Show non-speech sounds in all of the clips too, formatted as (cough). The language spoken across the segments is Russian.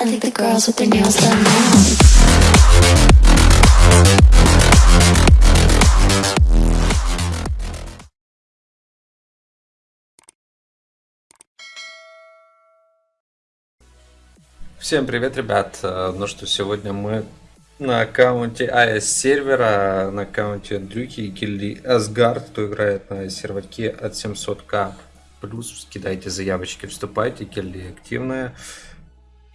I think the girls with their nails done now. Всем привет, ребят! Э, Ну что, сегодня мы на аккаунте AS сервера, на аккаунте Андрюхи и Гильдии Асгард, кто играет на серверке от 700к. Плюс кидайте заявочки, вступайте, гильдия активная.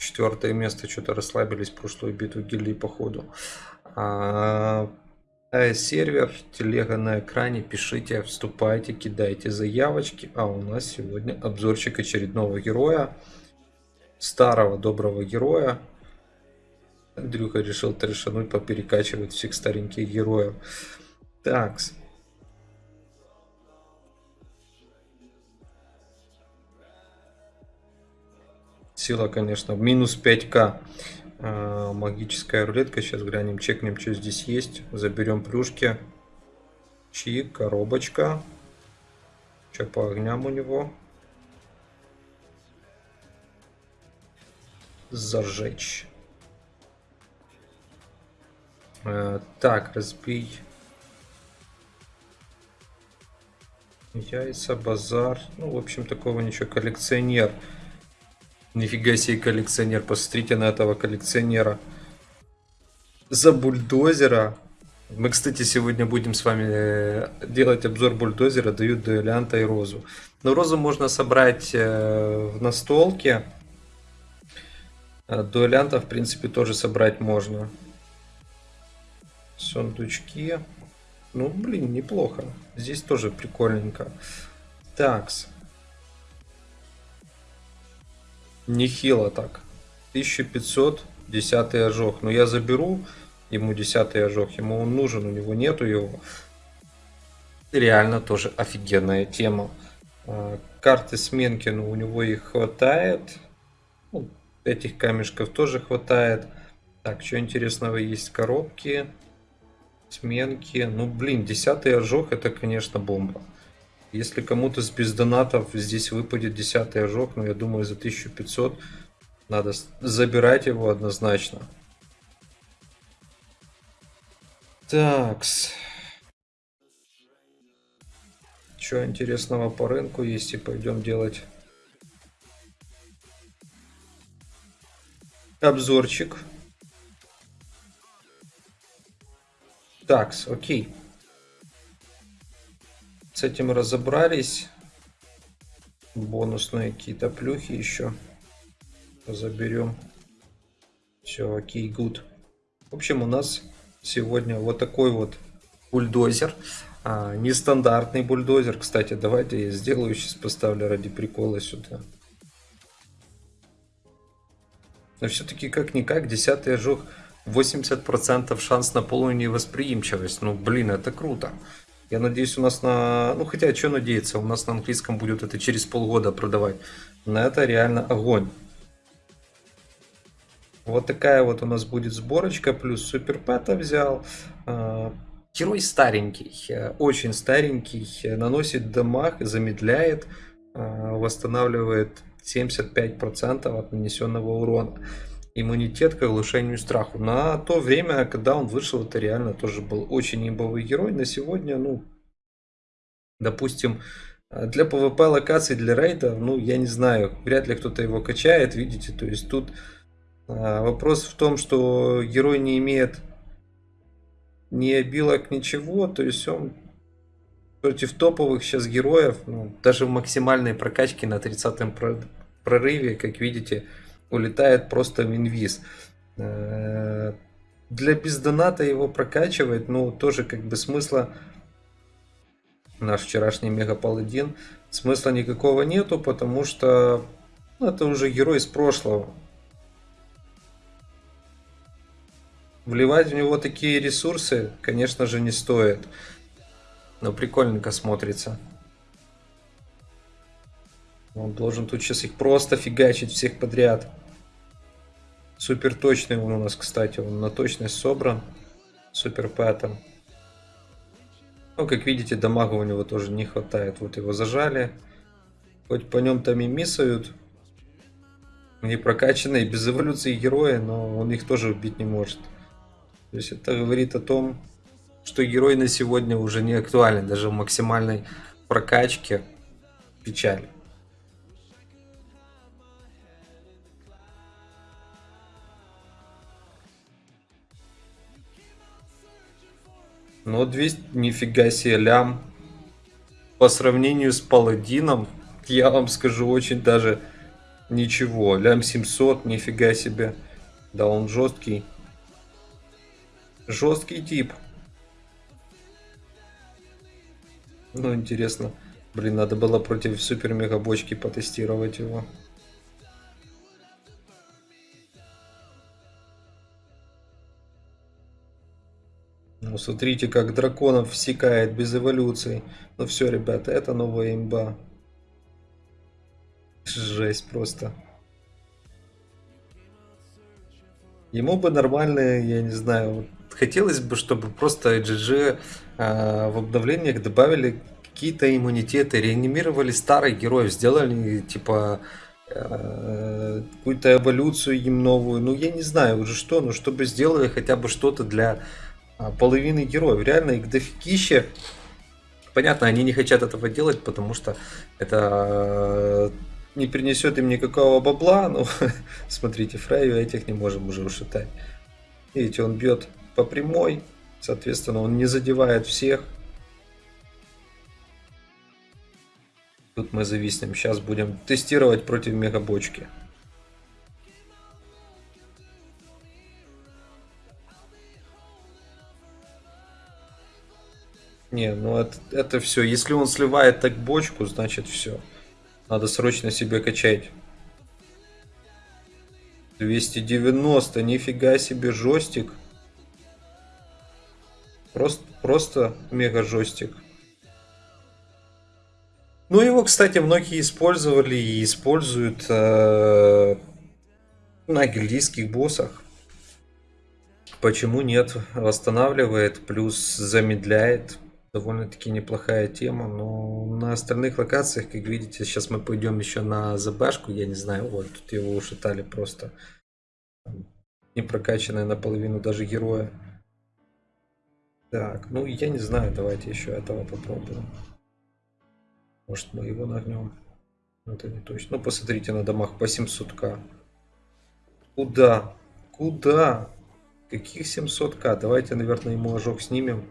Четвертое место, что-то расслабились прошлую битву гильдии походу. А, AS сервер, телега на экране, пишите, вступайте, кидайте заявочки. А у нас сегодня обзорчик очередного героя старого доброго героя. Андрюха решил трешануть, поперекачивать всех стареньких героев. Так. Сила, конечно, минус 5к. А, Магическая рулетка. Сейчас глянем, чекнем, что здесь есть. Заберем плюшки. Чик, коробочка. Что по огням у него? зажечь. Э, Так, разбей. Яйца, базар. Ну, в общем, такого ничего. Коллекционер. Нифига себе коллекционер. Посмотрите на этого коллекционера. За бульдозера. Мы, кстати, сегодня будем с вами э, делать обзор бульдозера. Дают дуэлянта и розу. Но розу можно собрать э, в настолке. А Дуэлянта, в принципе, тоже собрать можно. Сундучки. Ну, блин, неплохо. Здесь тоже прикольненько. Такс. Нехило так. 1500, 10 ожог. Но я заберу ему 10 ожог. Ему он нужен, у него нету его. Реально тоже офигенная тема. А, Карты сменки, ну, у него их хватает. Ну, Этих камешков тоже хватает. Так, что интересного есть? Коробки, сменки. Ну, блин, десятый ожог это, конечно, бомба. Если кому-то с бездонатов здесь выпадет десятый ожог, ну, я думаю, за 1500 надо забирать его однозначно. Такс. Что интересного по рынку есть и пойдем делать обзорчик. Такс, окей. С этим разобрались. Бонусные какие-то плюхи еще заберем. Все, окей, гуд. В общем, у нас сегодня вот такой вот бульдозер. А, нестандартный бульдозер. Кстати, давайте я сделаю, сейчас поставлю ради прикола сюда. Но все-таки как-никак 10 ожог 80% шанс на полную невосприимчивость. Ну, блин, это круто. Я надеюсь, у нас на... Ну, хотя, что надеяться, у нас на английском будет это через полгода продавать. Но это реально огонь. Вот такая вот у нас будет сборочка. Плюс суперпэта взял. А, герой старенький, очень старенький. Наносит дамаг, замедляет, а, восстанавливает 75% от нанесенного урона. Иммунитет к оглушению страху. На то время, когда он вышел, это реально тоже был очень имбовый герой. На сегодня, ну, допустим, для PvP локаций, для рейда, ну, я не знаю, вряд ли кто-то его качает, видите, то есть тут а, вопрос в том, что герой не имеет ни обилок, ничего, то есть он против топовых сейчас героев, ну, даже в максимальной прокачке на 30 прорыве, как видите, улетает просто в инвиз. Э, для бездоната его прокачивать, ну, тоже как бы смысла наш вчерашний мега паладин смысла никакого нету, потому что ну, это уже герой из прошлого. Вливать в него такие ресурсы, конечно же, не стоит. Но прикольненько смотрится. Он должен тут сейчас их просто фигачить всех подряд. Супер точный он у нас, кстати. Он на точность собран. Супер пэтом. Ну, как видите, дамага у него тоже не хватает. Вот его зажали. Хоть по нем там и миссают. Не прокачанные, без эволюции герои, но он их тоже убить не может. То есть это говорит о том, что герой на сегодня уже не актуален, даже в максимальной прокачке. Печаль. Но 200, нифига себе, лям. По сравнению с паладином, я вам скажу, очень даже ничего. Лям 700, нифига себе. Да, он жесткий. Жесткий тип. Ну, интересно. Блин, надо было против супер мега бочки потестировать его. Ну, смотрите, как драконов всекает без эволюции. Ну все, ребята, это новая имба. Жесть просто. Ему бы нормальные, я не знаю, хотелось бы, чтобы просто GG э, в обновлениях добавили какие-то иммунитеты, реанимировали старых героев, сделали типа э, какую-то эволюцию им новую. Ну, я не знаю уже что, но чтобы сделали хотя бы что-то для половины героев. Реально их дофигища. Понятно, они не хотят этого делать, потому что это не принесет им никакого бабла. Ну, (laughs) смотрите, Фрейю этих не можем уже ушатать. Видите, он бьет по прямой, соответственно, он не задевает всех. Тут мы зависнем. Сейчас будем тестировать против мегабочки. Не, ну это, это все. Если он сливает так бочку, значит все. Надо срочно себе качать. 290, нифига себе жестик. Просто, просто мега жестик. Ну, его, кстати, многие использовали и используют э, на гильдийских боссах. Почему нет? Восстанавливает, плюс замедляет. Довольно-таки неплохая тема, но на остальных локациях, как видите, сейчас мы пойдем еще на ЗБшку, я не знаю, вот тут его ушатали просто. Не прокачанная наполовину даже героя. Так, ну я не знаю, давайте еще этого попробуем. Может мы его нагнем. Это не точно. Ну посмотрите на домах по 700к. Куда? Куда? Каких 700к? Давайте, наверное, ему ожог снимем.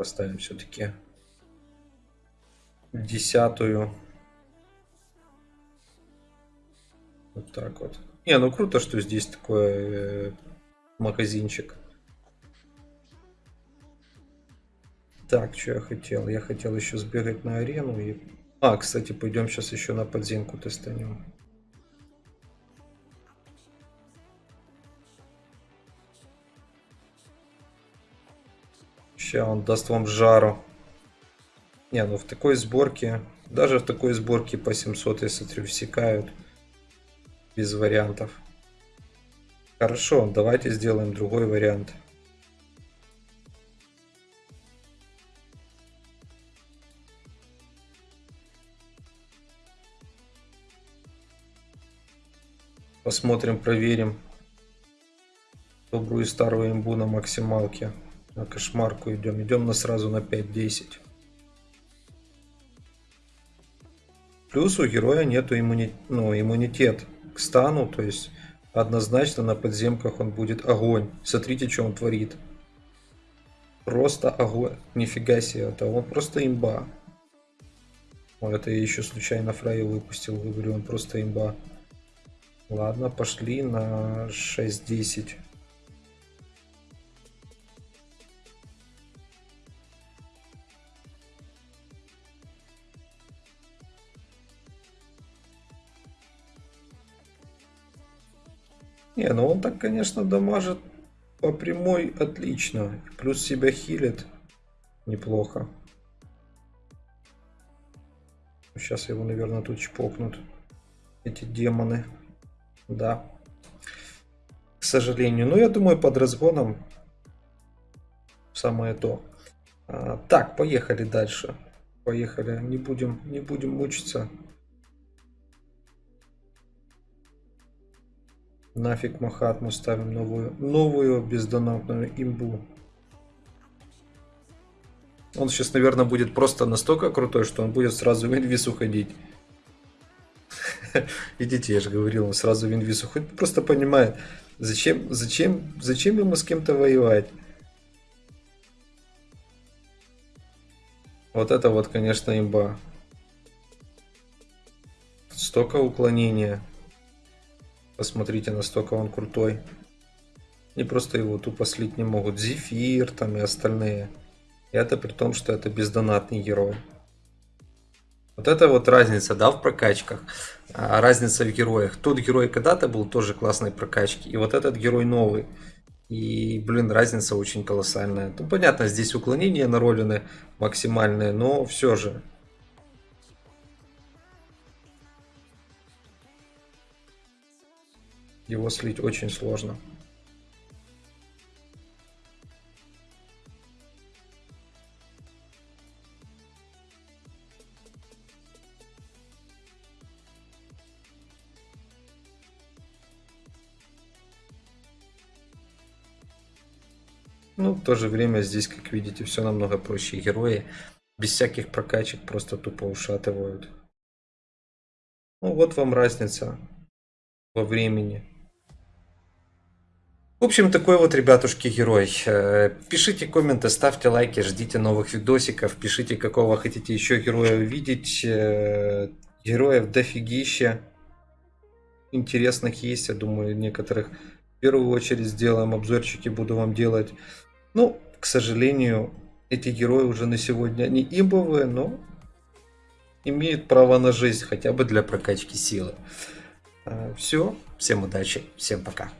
Поставим все-таки десятую. Вот так вот. Не, ну круто, что здесь такой э, магазинчик. Так, что я хотел? Я хотел еще сбегать на арену и... А, кстати, пойдем сейчас еще на подземку тестанем. Сейчас он даст вам жару. Не, ну в такой сборке, даже в такой сборке по 700, я смотрю, всекают. Без вариантов. Хорошо, давайте сделаем другой вариант. Посмотрим, проверим добрую старую имбу на максималке. На кошмарку идем. Идем на сразу на 5-10. Плюс у героя нету иммуни... ну, иммунитет к стану. То есть однозначно на подземках он будет огонь. Смотрите, что он творит. Просто огонь. Нифига себе. Это он просто имба. О, это я еще случайно фрай выпустил. Говорю, он просто имба. Ладно, пошли на 6-10. Не, ну он так, конечно, дамажит по прямой отлично. Плюс себя хилит неплохо. Сейчас его, наверное, тут чпокнут. Эти демоны. Да. К сожалению. Но ну, я думаю, под разгоном самое то. А, так, поехали дальше. Поехали. Не будем, не будем мучиться. Нафиг Махат, мы ставим новую, новую бездонатную имбу. Он сейчас, наверное, будет просто настолько крутой, что он будет сразу в инвиз уходить. (laughs) Идите, я же говорил, он сразу в инвиз уходит. Просто понимает, зачем, зачем, зачем ему с кем-то воевать. Вот это вот, конечно, имба. Столько уклонения. Посмотрите, настолько он крутой. И просто его тупо слить не могут. Зефир там и остальные. И это при том, что это бездонатный герой. Вот это вот разница, да, в прокачках. А, разница в героях. Тот герой когда-то был тоже классной прокачки. И вот этот герой новый. И, блин, разница очень колоссальная. Ну, понятно, здесь уклонения наролены максимальные, но все же. Его слить очень сложно. Ну, в то же время здесь, как видите, все намного проще. Герои без всяких прокачек просто тупо ушатывают. Ну, вот вам разница во времени. В общем, такой вот, ребятушки, герой. Э, пишите комменты, ставьте лайки, ждите новых видосиков, пишите, какого хотите еще героя увидеть. Э, героев дофигища. Интересных есть, я думаю, некоторых. В первую очередь сделаем обзорчики, буду вам делать. Ну, к сожалению, эти герои уже на сегодня не имбовые, но имеют право на жизнь, хотя бы для прокачки силы. Все, всем удачи, всем пока.